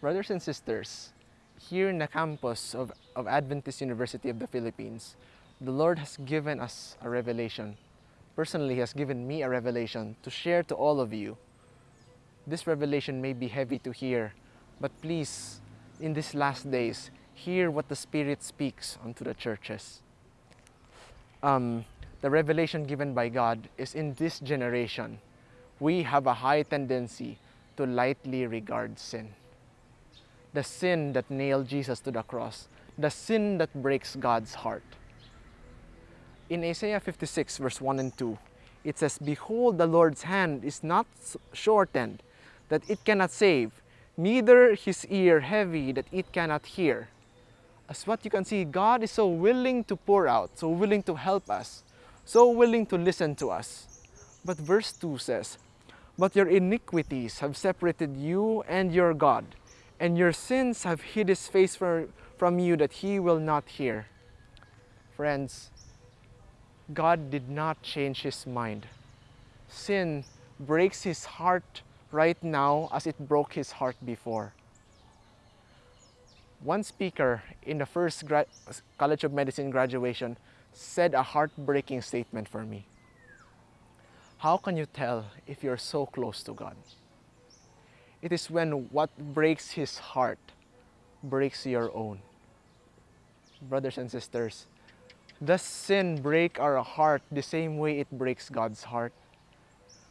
Brothers and sisters, here in the campus of, of Adventist University of the Philippines, the Lord has given us a revelation. Personally, He has given me a revelation to share to all of you. This revelation may be heavy to hear, but please, in these last days, hear what the Spirit speaks unto the churches. Um, the revelation given by God is in this generation, we have a high tendency to lightly regard sin. The sin that nailed Jesus to the cross, the sin that breaks God's heart. In Isaiah 56, verse 1 and 2, it says, Behold, the Lord's hand is not shortened, that it cannot save, neither his ear heavy, that it cannot hear. As what you can see, God is so willing to pour out, so willing to help us, so willing to listen to us. But verse 2 says, But your iniquities have separated you and your God, and your sins have hid his face from you that he will not hear. Friends, God did not change his mind. Sin breaks his heart right now as it broke his heart before. One speaker in the first College of Medicine graduation said a heartbreaking statement for me. How can you tell if you're so close to God? It is when what breaks his heart breaks your own. Brothers and sisters, does sin break our heart the same way it breaks God's heart?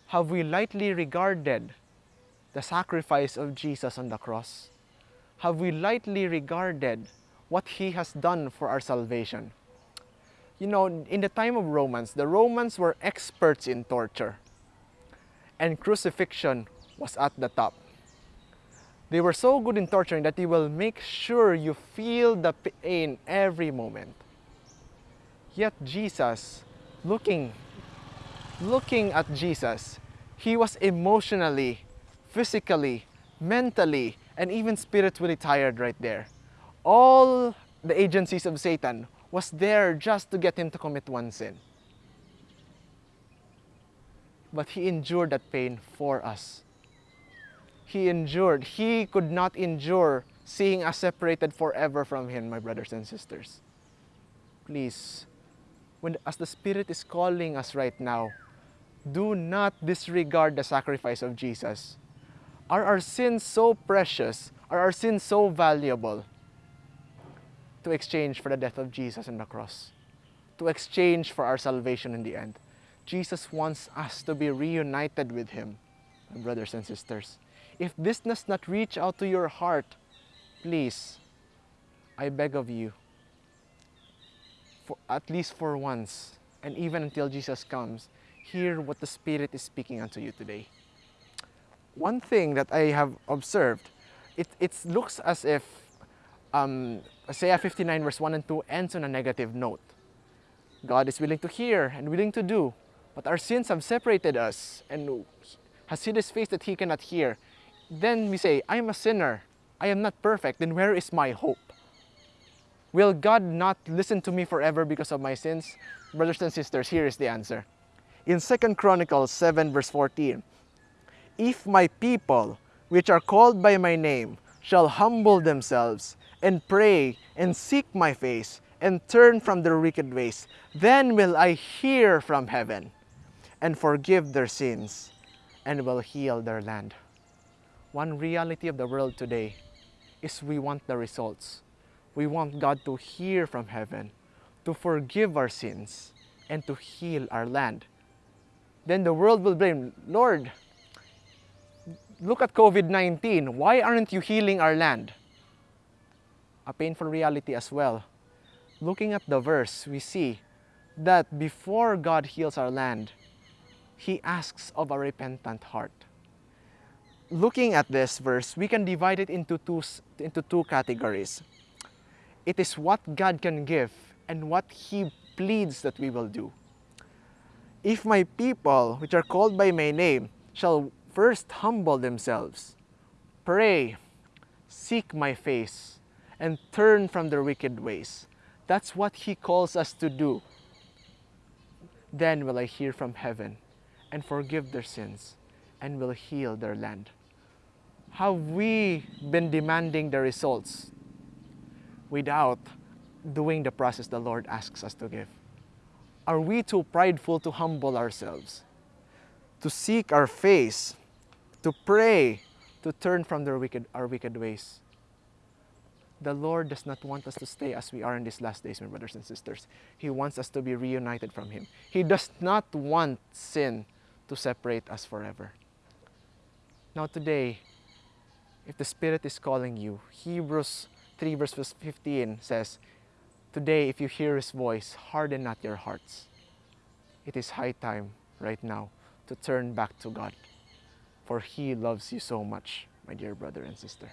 Have we lightly regarded the sacrifice of Jesus on the cross? Have we lightly regarded what He has done for our salvation? You know, in the time of Romans, the Romans were experts in torture, and crucifixion was at the top. They were so good in torturing that they will make sure you feel the pain every moment. Yet Jesus, looking, looking at Jesus, he was emotionally, physically, mentally, and even spiritually tired right there. All the agencies of Satan was there just to get him to commit one sin. But he endured that pain for us. He endured. He could not endure seeing us separated forever from him, my brothers and sisters. Please, when, as the Spirit is calling us right now, do not disregard the sacrifice of Jesus. Are our sins so precious? Are our sins so valuable to exchange for the death of Jesus on the cross? To exchange for our salvation in the end? Jesus wants us to be reunited with Him, my brothers and sisters. If this does not reach out to your heart, please, I beg of you, for at least for once, and even until Jesus comes, hear what the Spirit is speaking unto you today. One thing that I have observed, it, it looks as if um, Isaiah 59 verse 1 and 2 ends on a negative note. God is willing to hear and willing to do, but our sins have separated us and has hid his face that he cannot hear. Then we say, I am a sinner. I am not perfect. Then where is my hope? Will God not listen to me forever because of my sins? Brothers and sisters, here is the answer. In 2 Chronicles 7 verse 14, If my people, which are called by my name, shall humble themselves and pray and seek my face and turn from their wicked ways, then will I hear from heaven and forgive their sins and will heal their land. One reality of the world today is we want the results we want God to hear from heaven, to forgive our sins, and to heal our land. Then the world will blame, Lord, look at COVID-19. Why aren't you healing our land? A painful reality as well. Looking at the verse, we see that before God heals our land, He asks of a repentant heart. Looking at this verse, we can divide it into two, into two categories. It is what God can give and what He pleads that we will do. If my people, which are called by my name, shall first humble themselves, pray, seek my face, and turn from their wicked ways. That's what He calls us to do. Then will I hear from heaven and forgive their sins and will heal their land. Have we been demanding the results without doing the process the Lord asks us to give? Are we too prideful to humble ourselves, to seek our face, to pray, to turn from their wicked, our wicked ways? The Lord does not want us to stay as we are in these last days, my brothers and sisters. He wants us to be reunited from Him. He does not want sin to separate us forever. Now, today, if the Spirit is calling you, Hebrews 3, verse 15 says, Today, if you hear His voice, harden not your hearts. It is high time right now to turn back to God, for He loves you so much, my dear brother and sister.